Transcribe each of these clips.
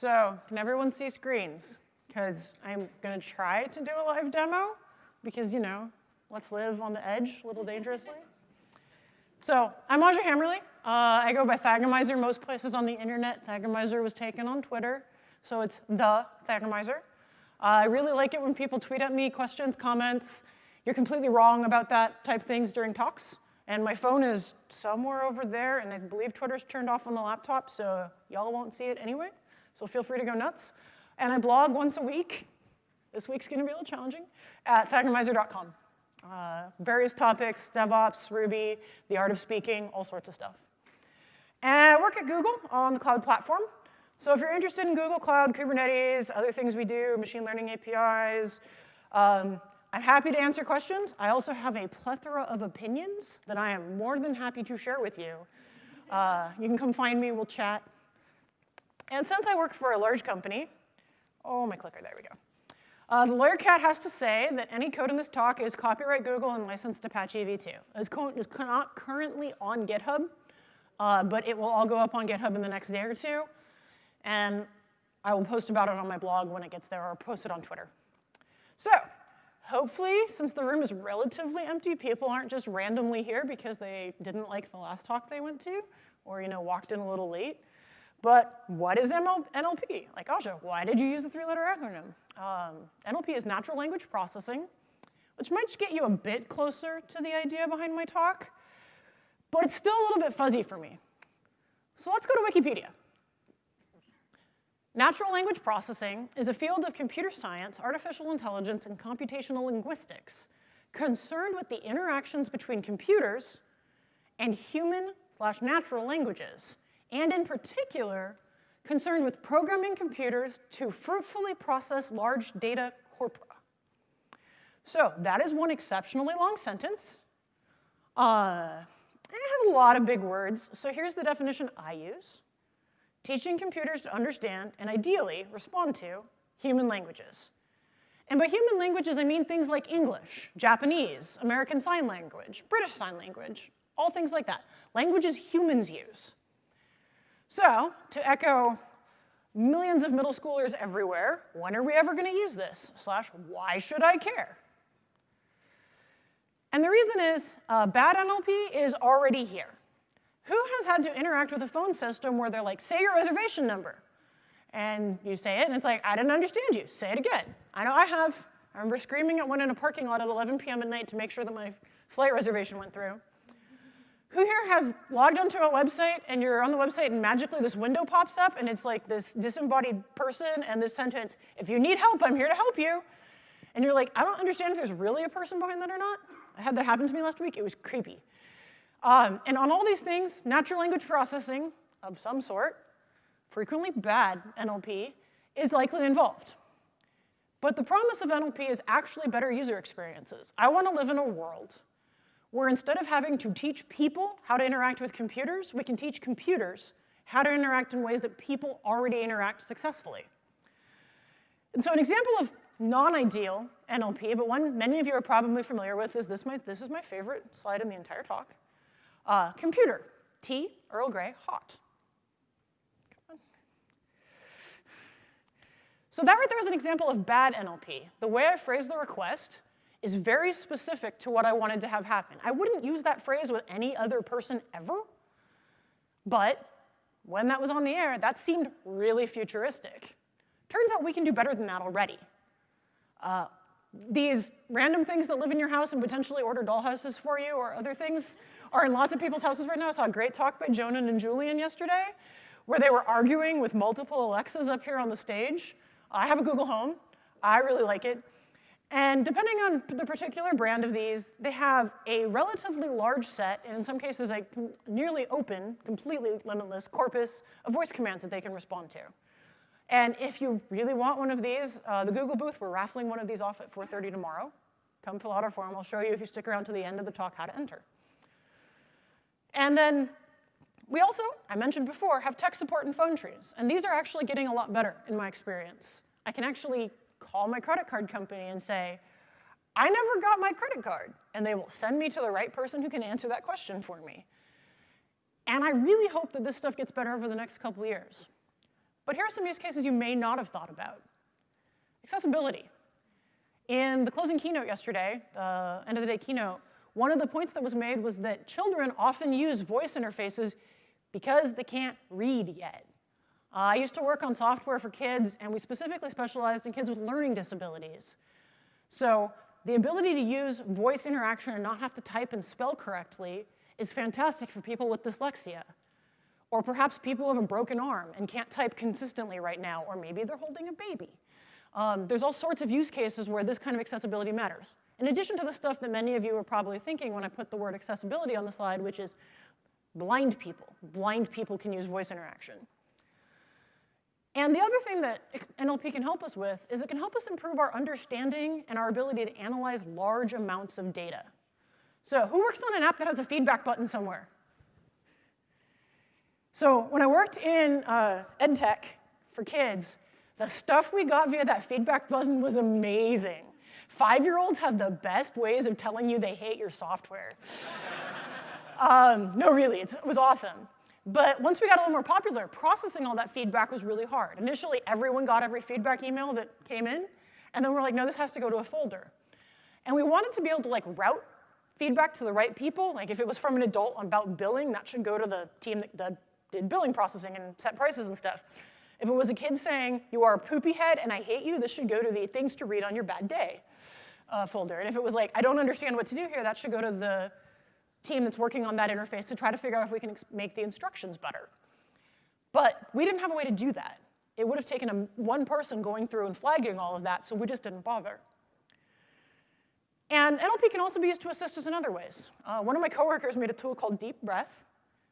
So can everyone see screens? Because I'm going to try to do a live demo because, you know, let's live on the edge a little dangerously. So I'm Aja Hammerly. Uh, I go by Thagomizer most places on the internet. Thagomizer was taken on Twitter, so it's the Thagomizer. Uh, I really like it when people tweet at me questions, comments. You're completely wrong about that type things during talks. And my phone is somewhere over there, and I believe Twitter's turned off on the laptop, so y'all won't see it anyway. So feel free to go nuts. And I blog once a week. This week's gonna be a little challenging, at thagomizer.com. Uh, various topics, DevOps, Ruby, the art of speaking, all sorts of stuff. And I work at Google on the cloud platform. So if you're interested in Google Cloud, Kubernetes, other things we do, machine learning APIs, um, I'm happy to answer questions. I also have a plethora of opinions that I am more than happy to share with you. Uh, you can come find me, we'll chat. And since I work for a large company, oh, my clicker, there we go. Uh, the lawyer cat has to say that any code in this talk is copyright Google and licensed Apache v2. This code is not currently on GitHub, uh, but it will all go up on GitHub in the next day or two. And I will post about it on my blog when it gets there or post it on Twitter. So hopefully, since the room is relatively empty, people aren't just randomly here because they didn't like the last talk they went to or you know walked in a little late. But what is NLP? Like Aja, why did you use a three-letter acronym? Um, NLP is natural language processing, which might get you a bit closer to the idea behind my talk, but it's still a little bit fuzzy for me. So let's go to Wikipedia. Natural language processing is a field of computer science, artificial intelligence, and computational linguistics concerned with the interactions between computers and human slash natural languages and in particular, concerned with programming computers to fruitfully process large data corpora. So that is one exceptionally long sentence. Uh, it has a lot of big words, so here's the definition I use. Teaching computers to understand, and ideally respond to, human languages. And by human languages, I mean things like English, Japanese, American Sign Language, British Sign Language, all things like that. Languages humans use. So, to echo millions of middle schoolers everywhere, when are we ever gonna use this? Slash, why should I care? And the reason is, uh, bad NLP is already here. Who has had to interact with a phone system where they're like, say your reservation number? And you say it, and it's like, I didn't understand you, say it again. I know I have. I remember screaming at one in a parking lot at 11 p.m. at night to make sure that my flight reservation went through. Who here has logged onto a website and you're on the website and magically this window pops up and it's like this disembodied person and this sentence, if you need help, I'm here to help you. And you're like, I don't understand if there's really a person behind that or not. I had that happen to me last week, it was creepy. Um, and on all these things, natural language processing of some sort, frequently bad NLP, is likely involved. But the promise of NLP is actually better user experiences. I wanna live in a world where instead of having to teach people how to interact with computers, we can teach computers how to interact in ways that people already interact successfully. And so an example of non-ideal NLP, but one many of you are probably familiar with is this, my, this is my favorite slide in the entire talk. Uh, computer, tea, Earl Grey, hot. So that right there is an example of bad NLP. The way I phrased the request is very specific to what I wanted to have happen. I wouldn't use that phrase with any other person ever, but when that was on the air, that seemed really futuristic. Turns out we can do better than that already. Uh, these random things that live in your house and potentially order dollhouses for you or other things are in lots of people's houses right now. I saw a great talk by Jonan and Julian yesterday where they were arguing with multiple Alexas up here on the stage. I have a Google Home. I really like it. And depending on the particular brand of these, they have a relatively large set, and in some cases a nearly open, completely limitless corpus of voice commands that they can respond to. And if you really want one of these, uh, the Google booth, we're raffling one of these off at 4.30 tomorrow. Come fill out our form. I'll show you if you stick around to the end of the talk how to enter. And then we also, I mentioned before, have tech support and phone trees. And these are actually getting a lot better in my experience. I can actually call my credit card company and say, I never got my credit card. And they will send me to the right person who can answer that question for me. And I really hope that this stuff gets better over the next couple years. But here are some use cases you may not have thought about. Accessibility. In the closing keynote yesterday, end of the day keynote, one of the points that was made was that children often use voice interfaces because they can't read yet. Uh, I used to work on software for kids, and we specifically specialized in kids with learning disabilities. So the ability to use voice interaction and not have to type and spell correctly is fantastic for people with dyslexia. Or perhaps people who have a broken arm and can't type consistently right now, or maybe they're holding a baby. Um, there's all sorts of use cases where this kind of accessibility matters. In addition to the stuff that many of you are probably thinking when I put the word accessibility on the slide, which is blind people. Blind people can use voice interaction. And the other thing that NLP can help us with is it can help us improve our understanding and our ability to analyze large amounts of data. So who works on an app that has a feedback button somewhere? So when I worked in uh, EdTech for kids, the stuff we got via that feedback button was amazing. Five-year-olds have the best ways of telling you they hate your software. um, no, really, it was awesome. But once we got a little more popular, processing all that feedback was really hard. Initially, everyone got every feedback email that came in, and then we're like, no, this has to go to a folder. And we wanted to be able to like route feedback to the right people. Like if it was from an adult about billing, that should go to the team that, did billing processing and set prices and stuff. If it was a kid saying, you are a poopy head and I hate you, this should go to the things to read on your bad day uh, folder. And if it was like, I don't understand what to do here, that should go to the team that's working on that interface to try to figure out if we can make the instructions better. But we didn't have a way to do that. It would have taken a, one person going through and flagging all of that, so we just didn't bother. And NLP can also be used to assist us in other ways. Uh, one of my coworkers made a tool called Deep Breath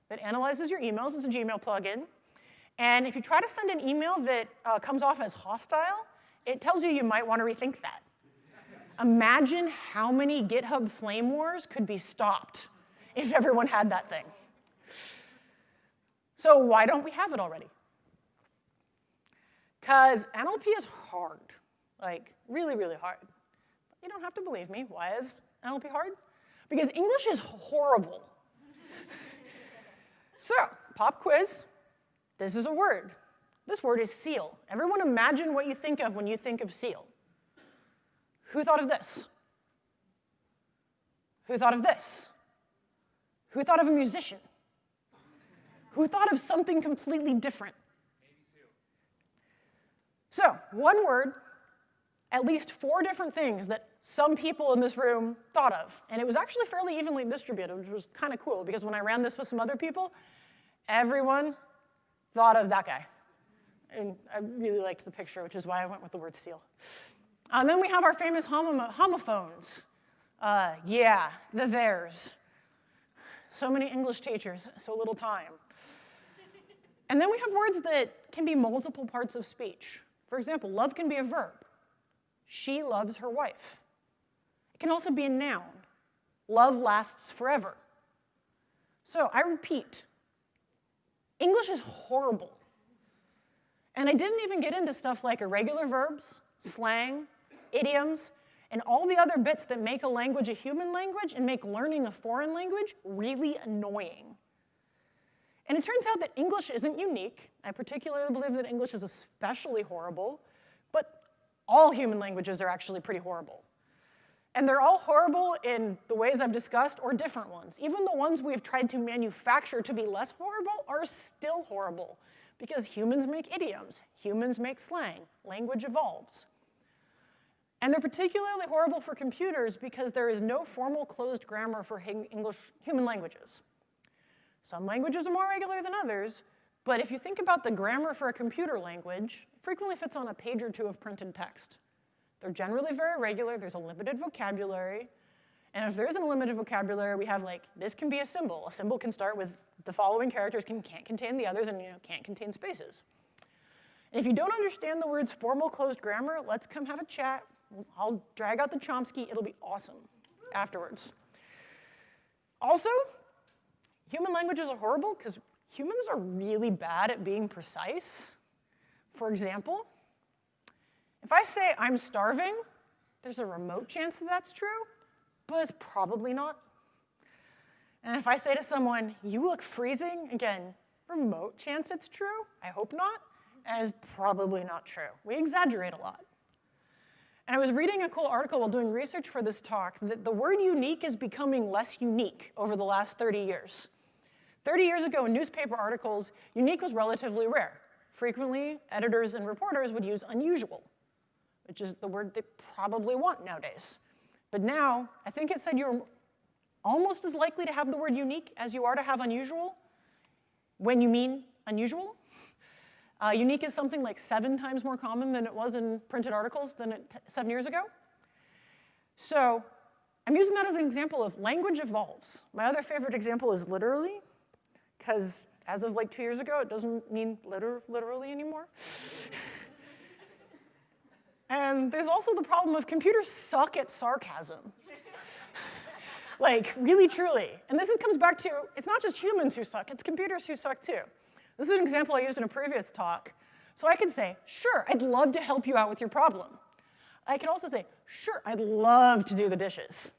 that analyzes your emails. It's a Gmail plugin. And if you try to send an email that uh, comes off as hostile, it tells you you might want to rethink that. Imagine how many GitHub flame wars could be stopped if everyone had that thing. So why don't we have it already? Because NLP is hard, like really, really hard. You don't have to believe me. Why is NLP hard? Because English is horrible. so, pop quiz. This is a word. This word is seal. Everyone imagine what you think of when you think of seal. Who thought of this? Who thought of this? Who thought of a musician? Who thought of something completely different? So, one word, at least four different things that some people in this room thought of. And it was actually fairly evenly distributed, which was kind of cool, because when I ran this with some other people, everyone thought of that guy. And I really liked the picture, which is why I went with the word seal. And uh, then we have our famous homophones. Uh, yeah, the theirs. So many English teachers, so little time. And then we have words that can be multiple parts of speech. For example, love can be a verb. She loves her wife. It can also be a noun. Love lasts forever. So I repeat, English is horrible. And I didn't even get into stuff like irregular verbs, slang, idioms, and all the other bits that make a language a human language and make learning a foreign language really annoying. And it turns out that English isn't unique. I particularly believe that English is especially horrible, but all human languages are actually pretty horrible. And they're all horrible in the ways I've discussed or different ones. Even the ones we've tried to manufacture to be less horrible are still horrible because humans make idioms, humans make slang, language evolves. And they're particularly horrible for computers because there is no formal closed grammar for English human languages. Some languages are more regular than others, but if you think about the grammar for a computer language, it frequently fits on a page or two of printed text. They're generally very regular, there's a limited vocabulary, and if there isn't a limited vocabulary, we have like, this can be a symbol. A symbol can start with the following characters, can, can't contain the others, and you know, can't contain spaces. And if you don't understand the words formal closed grammar, let's come have a chat. I'll drag out the Chomsky, it'll be awesome afterwards. Also, human languages are horrible because humans are really bad at being precise. For example, if I say I'm starving, there's a remote chance that that's true, but it's probably not. And if I say to someone, you look freezing, again, remote chance it's true, I hope not, is probably not true. We exaggerate a lot. And I was reading a cool article while doing research for this talk that the word unique is becoming less unique over the last 30 years. 30 years ago in newspaper articles, unique was relatively rare. Frequently, editors and reporters would use unusual, which is the word they probably want nowadays. But now, I think it said you're almost as likely to have the word unique as you are to have unusual when you mean unusual. Uh, unique is something like seven times more common than it was in printed articles than seven years ago. So I'm using that as an example of language evolves. My other favorite example is literally, because as of like two years ago, it doesn't mean liter literally anymore. and there's also the problem of computers suck at sarcasm. like, really, truly. And this is, comes back to, it's not just humans who suck, it's computers who suck too. This is an example I used in a previous talk. So I can say, sure, I'd love to help you out with your problem. I can also say, sure, I'd love to do the dishes.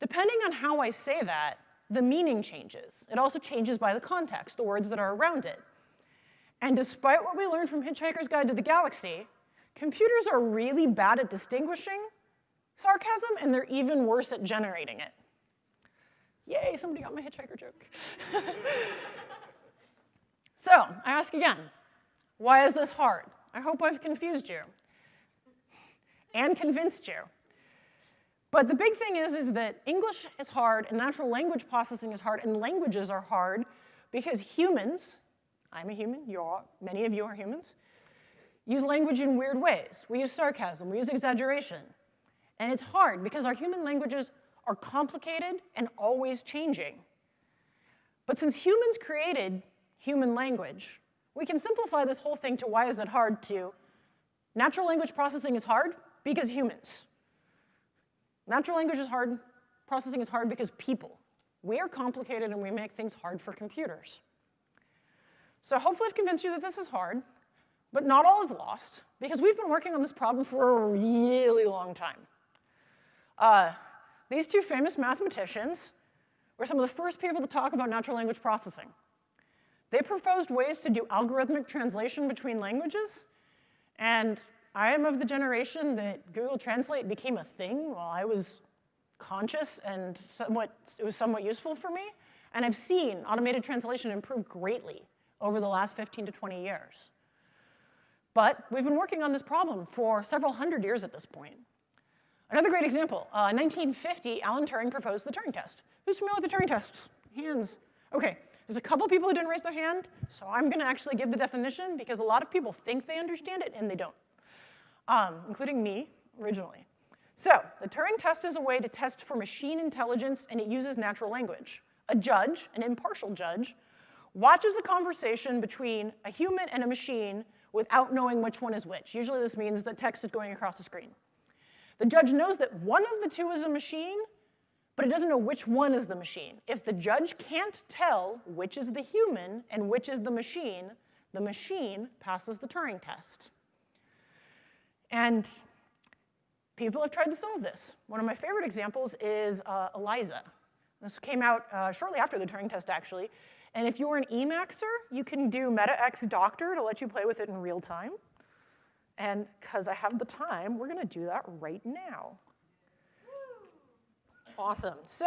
Depending on how I say that, the meaning changes. It also changes by the context, the words that are around it. And despite what we learned from Hitchhiker's Guide to the Galaxy, computers are really bad at distinguishing sarcasm, and they're even worse at generating it. Yay, somebody got my hitchhiker joke. So I ask again, why is this hard? I hope I've confused you and convinced you. But the big thing is, is that English is hard and natural language processing is hard and languages are hard because humans, I'm a human, you're, many of you are humans, use language in weird ways. We use sarcasm, we use exaggeration. And it's hard because our human languages are complicated and always changing. But since humans created human language. We can simplify this whole thing to why is it hard to natural language processing is hard because humans. Natural language is hard, processing is hard because people. We are complicated and we make things hard for computers. So hopefully I've convinced you that this is hard, but not all is lost because we've been working on this problem for a really long time. Uh, these two famous mathematicians were some of the first people to talk about natural language processing. They proposed ways to do algorithmic translation between languages, and I am of the generation that Google Translate became a thing while I was conscious and somewhat, it was somewhat useful for me. And I've seen automated translation improve greatly over the last 15 to 20 years. But we've been working on this problem for several hundred years at this point. Another great example, uh, 1950, Alan Turing proposed the Turing test. Who's familiar with the Turing test? Hands. Okay, there's a couple people who didn't raise their hand, so I'm gonna actually give the definition because a lot of people think they understand it and they don't, um, including me originally. So the Turing test is a way to test for machine intelligence and it uses natural language. A judge, an impartial judge, watches a conversation between a human and a machine without knowing which one is which. Usually this means that text is going across the screen. The judge knows that one of the two is a machine but it doesn't know which one is the machine. If the judge can't tell which is the human and which is the machine, the machine passes the Turing test. And people have tried to solve this. One of my favorite examples is uh, ELIZA. This came out uh, shortly after the Turing test, actually. And if you're an Emacs'er, you can do MetaX Doctor to let you play with it in real time. And because I have the time, we're gonna do that right now. Awesome. So,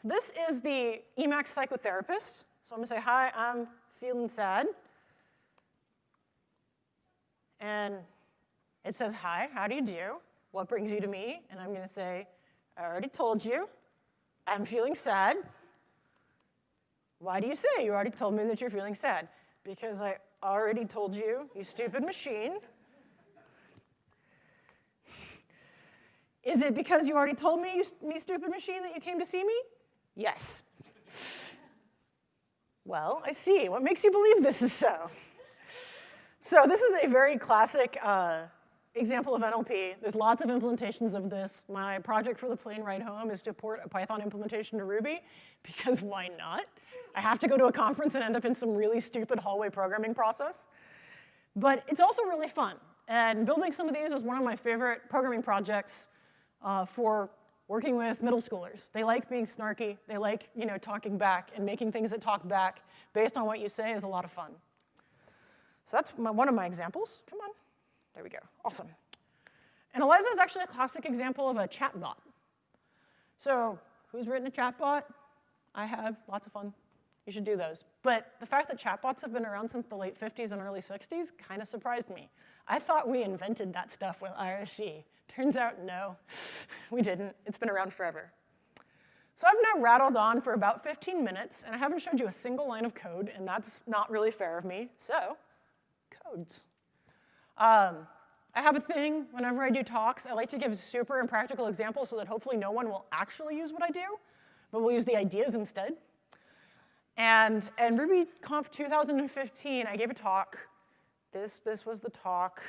so this is the Emacs psychotherapist. So I'm gonna say, hi, I'm feeling sad. And it says, hi, how do you do? What brings you to me? And I'm gonna say, I already told you, I'm feeling sad. Why do you say you already told me that you're feeling sad? Because I already told you, you stupid machine. Is it because you already told me, you, me stupid machine, that you came to see me? Yes. well, I see. What makes you believe this is so? So this is a very classic uh, example of NLP. There's lots of implementations of this. My project for the plane ride home is to port a Python implementation to Ruby, because why not? I have to go to a conference and end up in some really stupid hallway programming process. But it's also really fun. And building some of these is one of my favorite programming projects uh, for working with middle schoolers. They like being snarky. They like, you know, talking back and making things that talk back based on what you say is a lot of fun. So that's my, one of my examples. Come on. There we go. Awesome. And Eliza is actually a classic example of a chatbot. So who's written a chatbot? I have. Lots of fun. You should do those. But the fact that chatbots have been around since the late 50s and early 60s kind of surprised me. I thought we invented that stuff with IRC. Turns out, no, we didn't. It's been around forever. So I've now rattled on for about 15 minutes, and I haven't showed you a single line of code, and that's not really fair of me. So, codes. Um, I have a thing whenever I do talks. I like to give super impractical examples so that hopefully no one will actually use what I do, but will use the ideas instead. And in RubyConf 2015, I gave a talk. This, this was the talk.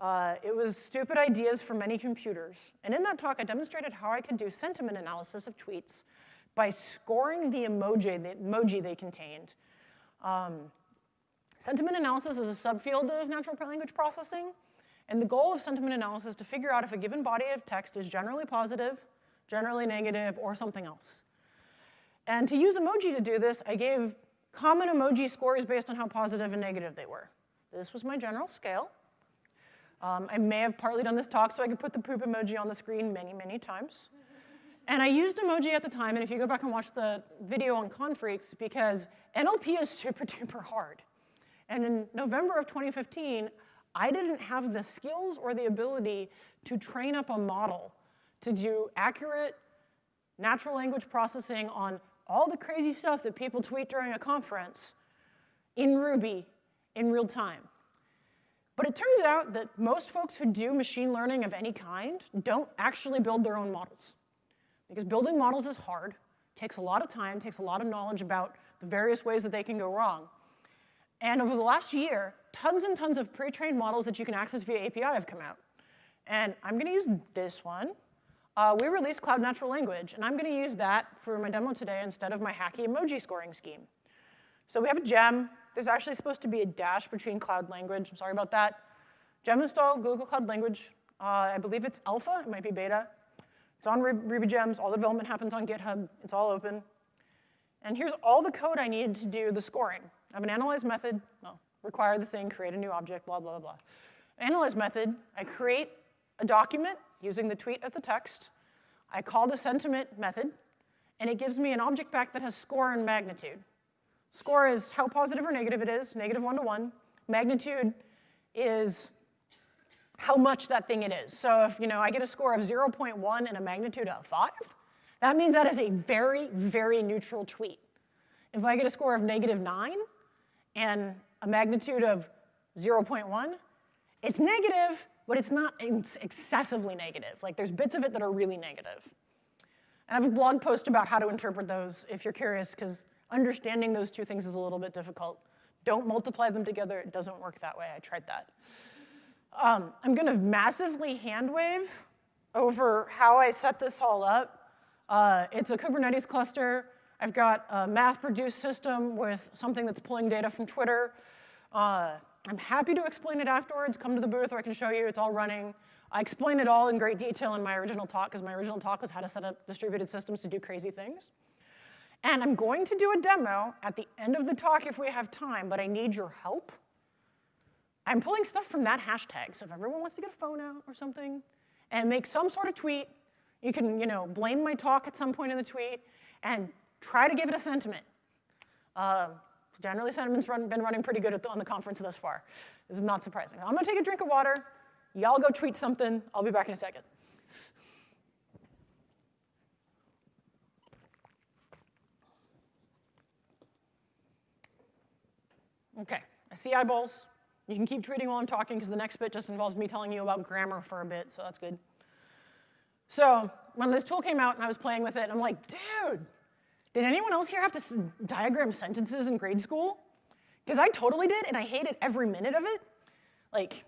Uh, it was stupid ideas for many computers. And in that talk, I demonstrated how I could do sentiment analysis of tweets by scoring the emoji, the emoji they contained. Um, sentiment analysis is a subfield of natural language processing. And the goal of sentiment analysis is to figure out if a given body of text is generally positive, generally negative, or something else. And to use emoji to do this, I gave common emoji scores based on how positive and negative they were. This was my general scale. Um, I may have partly done this talk so I could put the poop emoji on the screen many, many times. And I used emoji at the time, and if you go back and watch the video on Confreaks, because NLP is super duper hard. And in November of 2015, I didn't have the skills or the ability to train up a model to do accurate natural language processing on all the crazy stuff that people tweet during a conference in Ruby in real time. But it turns out that most folks who do machine learning of any kind don't actually build their own models. Because building models is hard, takes a lot of time, takes a lot of knowledge about the various ways that they can go wrong. And over the last year, tons and tons of pre-trained models that you can access via API have come out. And I'm gonna use this one. Uh, we released Cloud Natural Language, and I'm gonna use that for my demo today instead of my hacky emoji scoring scheme. So we have a gem, there's actually supposed to be a dash between cloud language. I'm sorry about that. Gem install Google Cloud Language. Uh, I believe it's alpha, it might be beta. It's on Ruby Gems, all the development happens on GitHub, it's all open. And here's all the code I needed to do the scoring. I have an analyze method, well, require the thing, create a new object, blah, blah, blah. Analyze method, I create a document using the tweet as the text. I call the sentiment method, and it gives me an object back that has score and magnitude. Score is how positive or negative it is, negative one to one. Magnitude is how much that thing it is. So if you know I get a score of 0.1 and a magnitude of 5, that means that is a very, very neutral tweet. If I get a score of negative 9 and a magnitude of 0.1, it's negative, but it's not excessively negative. Like there's bits of it that are really negative. And I have a blog post about how to interpret those if you're curious, because understanding those two things is a little bit difficult. Don't multiply them together, it doesn't work that way, I tried that. Um, I'm gonna massively hand wave over how I set this all up. Uh, it's a Kubernetes cluster. I've got a MapReduce system with something that's pulling data from Twitter. Uh, I'm happy to explain it afterwards. Come to the booth or I can show you, it's all running. I explain it all in great detail in my original talk because my original talk was how to set up distributed systems to do crazy things. And I'm going to do a demo at the end of the talk if we have time, but I need your help. I'm pulling stuff from that hashtag, so if everyone wants to get a phone out or something and make some sort of tweet, you can, you know, blame my talk at some point in the tweet and try to give it a sentiment. Uh, generally, sentiment's run, been running pretty good the, on the conference thus far. This is not surprising. I'm gonna take a drink of water. Y'all go tweet something. I'll be back in a second. Okay, I see eyeballs. You can keep tweeting while I'm talking because the next bit just involves me telling you about grammar for a bit, so that's good. So when this tool came out and I was playing with it, I'm like, dude, did anyone else here have to diagram sentences in grade school? Because I totally did, and I hated every minute of it. Like,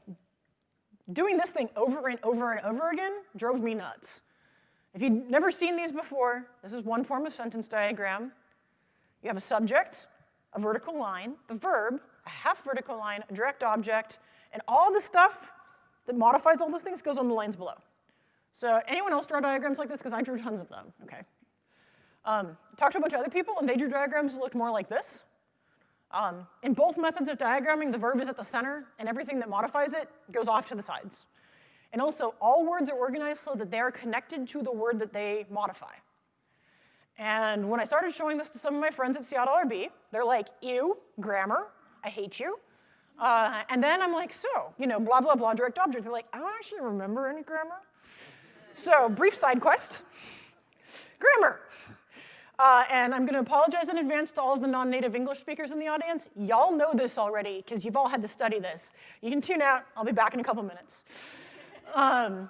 doing this thing over and over and over again drove me nuts. If you've never seen these before, this is one form of sentence diagram. You have a subject, a vertical line, the verb, a half vertical line, a direct object, and all the stuff that modifies all those things goes on the lines below. So anyone else draw diagrams like this? Because I drew tons of them, okay. Um, talked to a bunch of other people, and they drew diagrams that looked more like this. Um, in both methods of diagramming, the verb is at the center, and everything that modifies it goes off to the sides. And also, all words are organized so that they are connected to the word that they modify. And when I started showing this to some of my friends at Seattle RB, they're like, ew, grammar, I hate you. Uh, and then I'm like, so, you know, blah, blah, blah, direct object. They're like, I don't actually remember any grammar. So, brief side quest, grammar. Uh, and I'm going to apologize in advance to all of the non-native English speakers in the audience. Y'all know this already because you've all had to study this. You can tune out. I'll be back in a couple minutes. Um,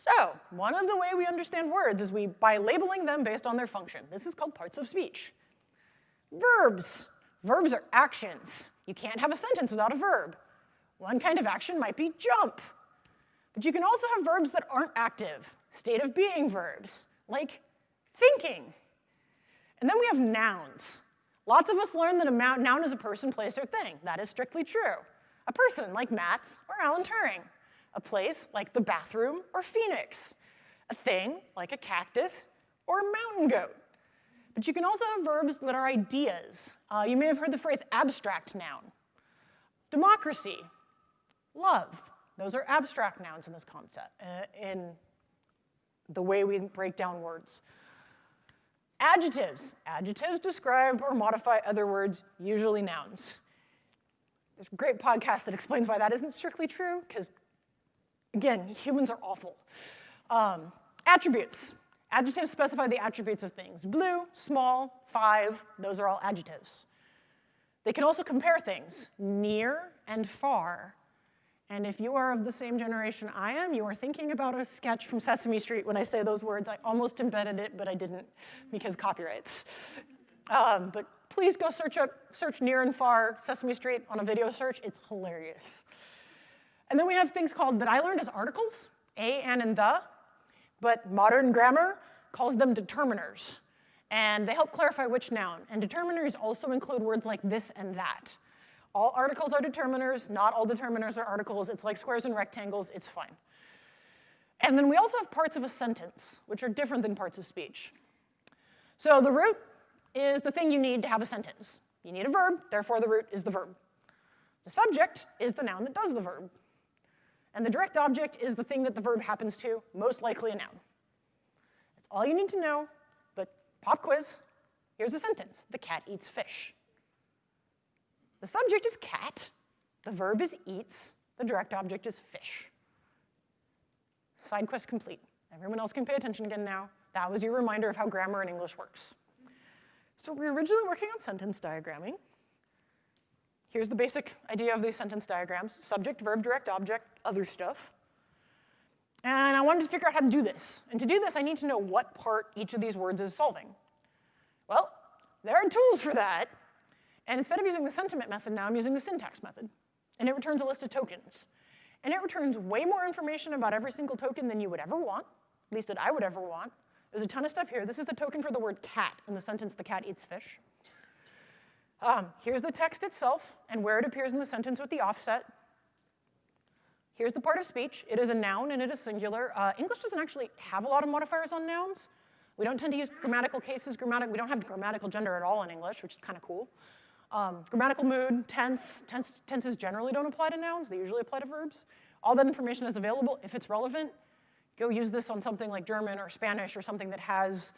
so one of the way we understand words is we by labeling them based on their function. This is called parts of speech. Verbs. Verbs are actions. You can't have a sentence without a verb. One kind of action might be jump. But you can also have verbs that aren't active, state of being verbs, like thinking. And then we have nouns. Lots of us learn that a noun is a person, place, or thing. That is strictly true. A person, like Matz or Alan Turing a place like the bathroom or Phoenix, a thing like a cactus or a mountain goat. But you can also have verbs that are ideas. Uh, you may have heard the phrase abstract noun. Democracy, love, those are abstract nouns in this concept, uh, in the way we break down words. Adjectives. Adjectives describe or modify other words, usually nouns. There's a great podcast that explains why that isn't strictly true, because Again, humans are awful. Um, attributes. Adjectives specify the attributes of things. Blue, small, five, those are all adjectives. They can also compare things, near and far. And if you are of the same generation I am, you are thinking about a sketch from Sesame Street when I say those words. I almost embedded it, but I didn't because copyrights. Um, but please go search up, search near and far Sesame Street on a video search. It's hilarious. And then we have things called, that I learned as articles, a, an, and the, but modern grammar calls them determiners. And they help clarify which noun. And determiners also include words like this and that. All articles are determiners, not all determiners are articles. It's like squares and rectangles, it's fine. And then we also have parts of a sentence, which are different than parts of speech. So the root is the thing you need to have a sentence. You need a verb, therefore the root is the verb. The subject is the noun that does the verb. And the direct object is the thing that the verb happens to, most likely a noun. That's all you need to know, but pop quiz, here's a sentence. The cat eats fish. The subject is cat, the verb is eats, the direct object is fish. Side quest complete. Everyone else can pay attention again now. That was your reminder of how grammar in English works. So we were originally working on sentence diagramming. Here's the basic idea of these sentence diagrams. Subject, verb, direct object, other stuff. And I wanted to figure out how to do this. And to do this, I need to know what part each of these words is solving. Well, there are tools for that. And instead of using the sentiment method now, I'm using the syntax method. And it returns a list of tokens. And it returns way more information about every single token than you would ever want, at least that I would ever want. There's a ton of stuff here. This is the token for the word cat in the sentence, the cat eats fish. Um, here's the text itself and where it appears in the sentence with the offset. Here's the part of speech. It is a noun and it is singular. Uh, English doesn't actually have a lot of modifiers on nouns. We don't tend to use grammatical cases, grammatic, we don't have grammatical gender at all in English, which is kind of cool. Um, grammatical mood, tense, tense, tenses generally don't apply to nouns, they usually apply to verbs. All that information is available. If it's relevant, go use this on something like German or Spanish or something that has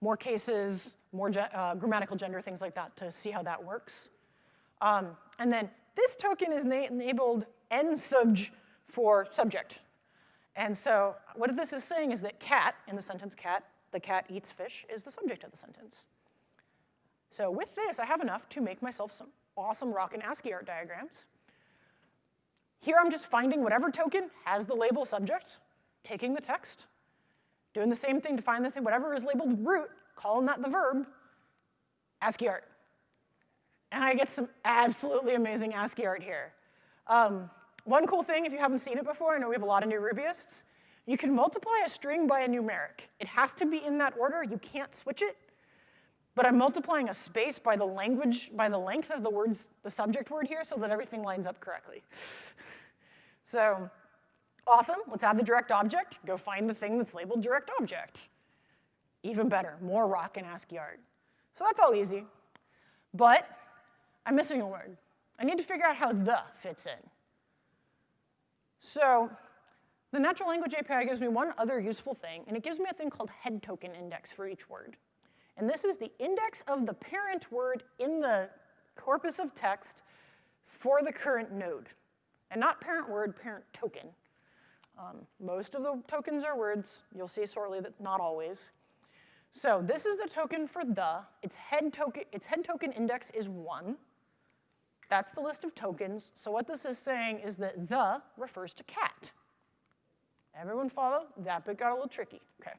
more cases, more uh, grammatical gender, things like that to see how that works. Um, and then this token is enabled nsubj for subject. And so what this is saying is that cat, in the sentence cat, the cat eats fish, is the subject of the sentence. So with this, I have enough to make myself some awesome rock and ASCII art diagrams. Here I'm just finding whatever token has the label subject, taking the text, Doing the same thing to find the thing, whatever is labeled root, calling that the verb, ASCII art. And I get some absolutely amazing ASCII art here. Um, one cool thing, if you haven't seen it before, I know we have a lot of new Rubyists, you can multiply a string by a numeric. It has to be in that order, you can't switch it, but I'm multiplying a space by the language, by the length of the words, the subject word here, so that everything lines up correctly. So Awesome, let's add the direct object. Go find the thing that's labeled direct object. Even better, more rock and ASCII art. So that's all easy. But I'm missing a word. I need to figure out how the fits in. So the natural language API gives me one other useful thing, and it gives me a thing called head token index for each word. And this is the index of the parent word in the corpus of text for the current node. And not parent word, parent token. Um, most of the tokens are words. You'll see shortly that not always. So this is the token for the. Its head token, its head token index is one. That's the list of tokens. So what this is saying is that the refers to cat. Everyone follow? That bit got a little tricky. Okay.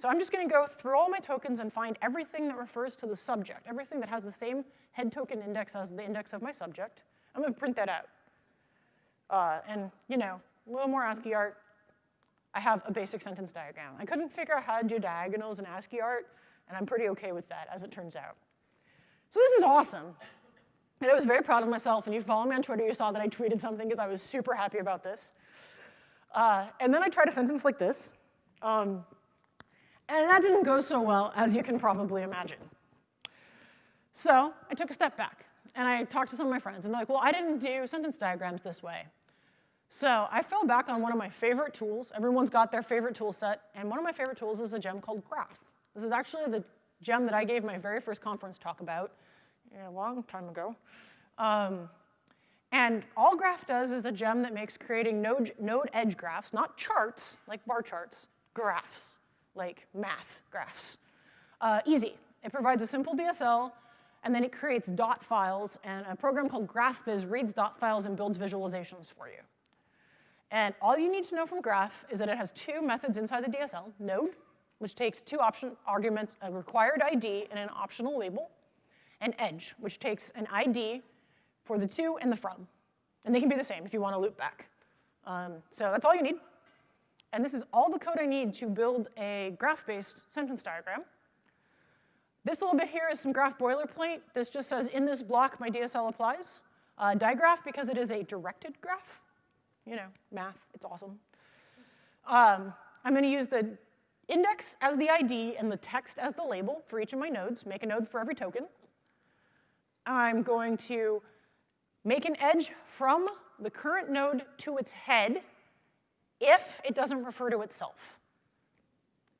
So I'm just going to go through all my tokens and find everything that refers to the subject, everything that has the same head token index as the index of my subject. I'm going to print that out. Uh, and, you know, a little more ASCII art. I have a basic sentence diagram. I couldn't figure out how to do diagonals in ASCII art, and I'm pretty okay with that, as it turns out. So this is awesome. And I was very proud of myself, and you follow me on Twitter, you saw that I tweeted something because I was super happy about this. Uh, and then I tried a sentence like this. Um, and that didn't go so well, as you can probably imagine. So I took a step back, and I talked to some of my friends, and they're like, well, I didn't do sentence diagrams this way. So I fell back on one of my favorite tools. Everyone's got their favorite tool set, and one of my favorite tools is a gem called Graph. This is actually the gem that I gave my very first conference talk about a long time ago. Um, and all Graph does is a gem that makes creating node, node edge graphs, not charts, like bar charts, graphs, like math graphs, uh, easy. It provides a simple DSL, and then it creates dot files, and a program called GraphViz reads dot files and builds visualizations for you. And all you need to know from Graph is that it has two methods inside the DSL, node, which takes two option arguments, a required ID and an optional label, and edge, which takes an ID for the to and the from. And they can be the same if you want to loop back. Um, so that's all you need. And this is all the code I need to build a graph-based sentence diagram. This little bit here is some graph boilerplate. This just says, in this block, my DSL applies. Uh, digraph, because it is a directed graph. You know, math, it's awesome. Um, I'm going to use the index as the ID and the text as the label for each of my nodes, make a node for every token. I'm going to make an edge from the current node to its head if it doesn't refer to itself.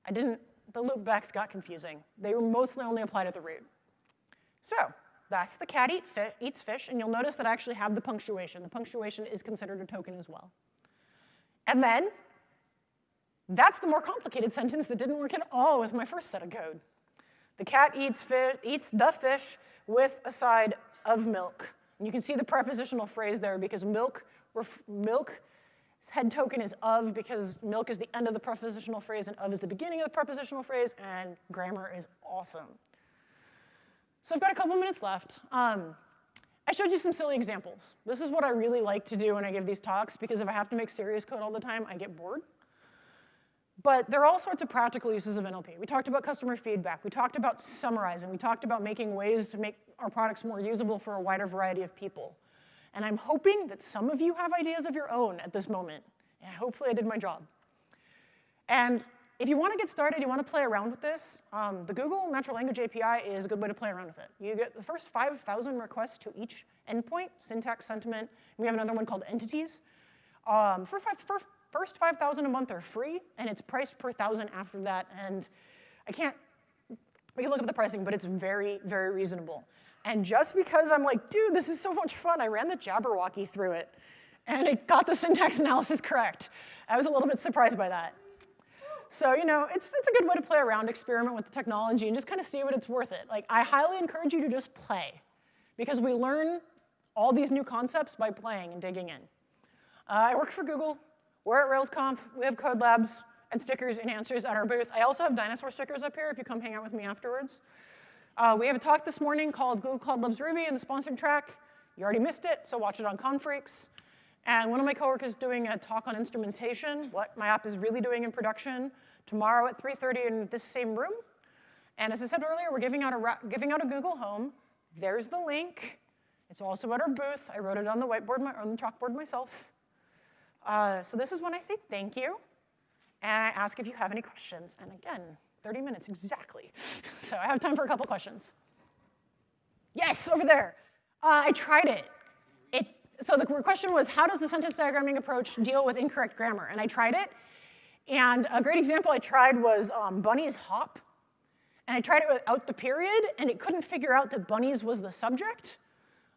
I didn't, the loopbacks got confusing. They were mostly only apply to the root. So that's the cat eat fi eats fish, and you'll notice that I actually have the punctuation. The punctuation is considered a token as well. And then that's the more complicated sentence that didn't work at all with my first set of code. The cat eats, eats the fish with a side of milk. And you can see the prepositional phrase there because milk, milk head token is of because milk is the end of the prepositional phrase and of is the beginning of the prepositional phrase, and grammar is awesome. So I've got a couple minutes left. Um, I showed you some silly examples. This is what I really like to do when I give these talks because if I have to make serious code all the time, I get bored. But there are all sorts of practical uses of NLP. We talked about customer feedback. We talked about summarizing. We talked about making ways to make our products more usable for a wider variety of people. And I'm hoping that some of you have ideas of your own at this moment. And hopefully I did my job. And if you want to get started, you want to play around with this, um, the Google Natural Language API is a good way to play around with it. You get the first 5,000 requests to each endpoint, syntax, sentiment. We have another one called entities. Um, for, five, for first 5,000 a month are free, and it's priced per thousand after that. And I can't, we can look up the pricing, but it's very, very reasonable. And just because I'm like, dude, this is so much fun, I ran the Jabberwocky through it, and it got the syntax analysis correct. I was a little bit surprised by that. So, you know, it's, it's a good way to play around, experiment with the technology, and just kind of see what it's worth it. Like, I highly encourage you to just play, because we learn all these new concepts by playing and digging in. Uh, I work for Google. We're at RailsConf. We have code labs and stickers and answers at our booth. I also have dinosaur stickers up here if you come hang out with me afterwards. Uh, we have a talk this morning called Google Cloud Loves Ruby in the sponsored track. You already missed it, so watch it on Confreaks. And one of my coworkers is doing a talk on instrumentation, what my app is really doing in production, tomorrow at 3.30 in this same room. And as I said earlier, we're giving out a, giving out a Google Home. There's the link. It's also at our booth. I wrote it on the whiteboard, my, on the chalkboard myself. Uh, so this is when I say thank you, and I ask if you have any questions. And again, 30 minutes exactly. so I have time for a couple questions. Yes, over there. Uh, I tried it. it. So the question was, how does the sentence diagramming approach deal with incorrect grammar? And I tried it. And a great example I tried was um, bunnies hop. And I tried it without the period, and it couldn't figure out that bunnies was the subject.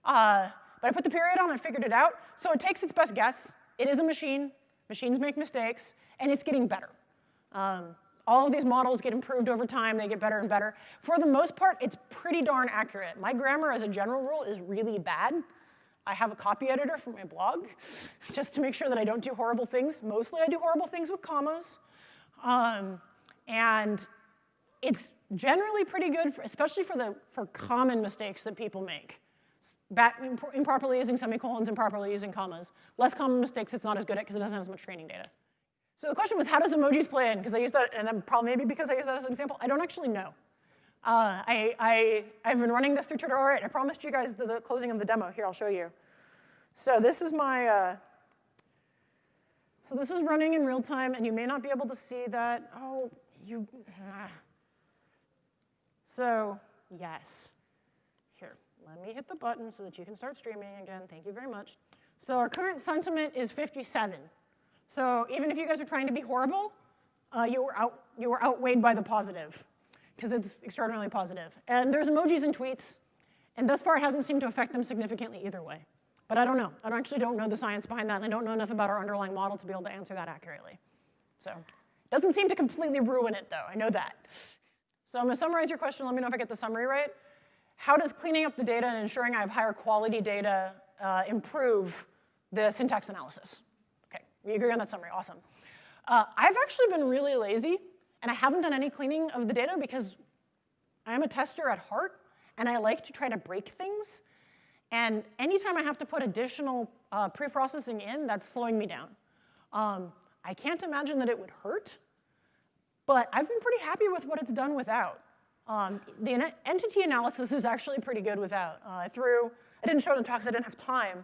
Uh, but I put the period on and figured it out. So it takes its best guess. It is a machine. Machines make mistakes, and it's getting better. Um, all of these models get improved over time. They get better and better. For the most part, it's pretty darn accurate. My grammar, as a general rule, is really bad. I have a copy editor for my blog, just to make sure that I don't do horrible things. Mostly I do horrible things with commas. Um, and it's generally pretty good, for, especially for, the, for common mistakes that people make. Improperly using semicolons, improperly using commas. Less common mistakes it's not as good at because it doesn't have as much training data. So the question was, how does emojis play in? Because I use that, and then probably maybe because I use that as an example, I don't actually know. Uh, I, I, I've been running this through Twitter. Right, I promised you guys the, the closing of the demo. Here, I'll show you. So this is my, uh, so this is running in real time, and you may not be able to see that. Oh, you, ah. So yes, here, let me hit the button so that you can start streaming again. Thank you very much. So our current sentiment is 57. So even if you guys are trying to be horrible, uh, you, were out, you were outweighed by the positive, because it's extraordinarily positive. And there's emojis and tweets, and thus far it hasn't seemed to affect them significantly either way. But I don't know. I actually don't know the science behind that, and I don't know enough about our underlying model to be able to answer that accurately. So it doesn't seem to completely ruin it, though. I know that. So I'm going to summarize your question. Let me know if I get the summary right. How does cleaning up the data and ensuring I have higher quality data uh, improve the syntax analysis? Okay, we agree on that summary, awesome. Uh, I've actually been really lazy, and I haven't done any cleaning of the data because I'm a tester at heart, and I like to try to break things. And anytime I have to put additional uh, pre-processing in, that's slowing me down. Um, I can't imagine that it would hurt, but I've been pretty happy with what it's done without. Um, the entity analysis is actually pretty good without. Uh, I threw, I didn't show it in talks, I didn't have time,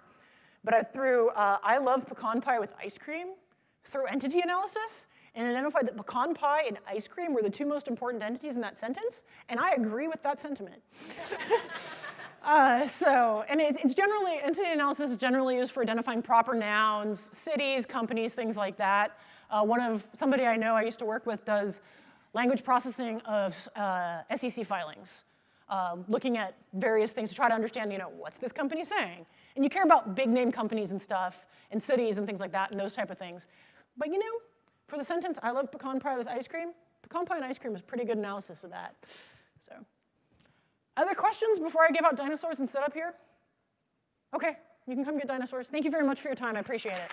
but I threw uh, I love pecan pie with ice cream through entity analysis and identified that pecan pie and ice cream were the two most important entities in that sentence, and I agree with that sentiment. uh, so, and it, it's generally, entity analysis is generally used for identifying proper nouns, cities, companies, things like that. Uh, one of, somebody I know I used to work with does language processing of uh, SEC filings, uh, looking at various things to try to understand, you know, what's this company saying? And you care about big name companies and stuff, and cities and things like that, and those type of things. But you know, for the sentence, I love pecan pie with ice cream, pecan pie and ice cream is pretty good analysis of that. So, other questions before I give out dinosaurs and sit up here? Okay, you can come get dinosaurs. Thank you very much for your time, I appreciate it.